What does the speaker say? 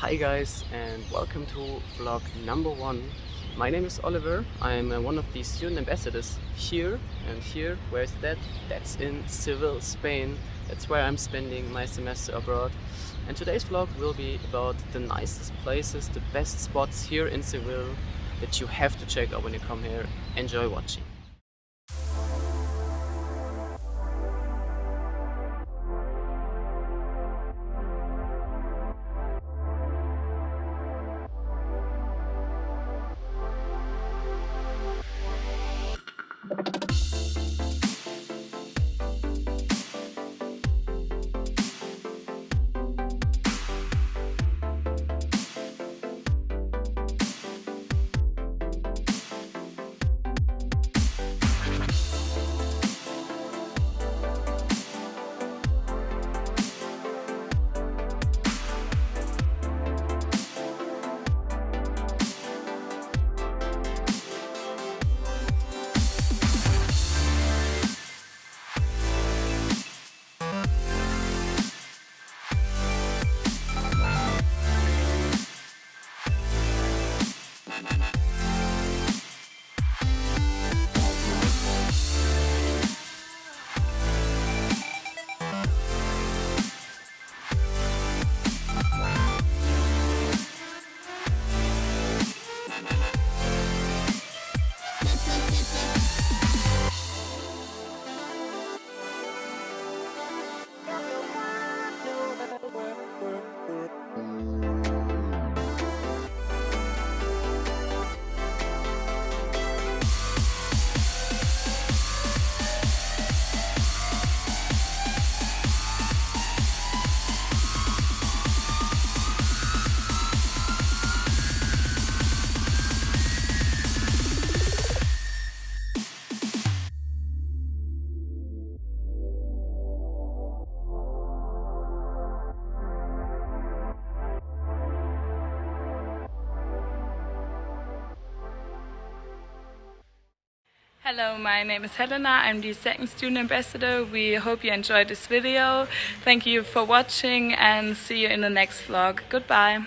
Hi guys and welcome to vlog number one. My name is Oliver. I'm uh, one of the student ambassadors here and here, where is that? That's in Seville, Spain. That's where I'm spending my semester abroad. And today's vlog will be about the nicest places, the best spots here in Seville that you have to check out when you come here. Enjoy watching. Hello, my name is Helena. I'm the second student ambassador. We hope you enjoyed this video. Thank you for watching and see you in the next vlog. Goodbye.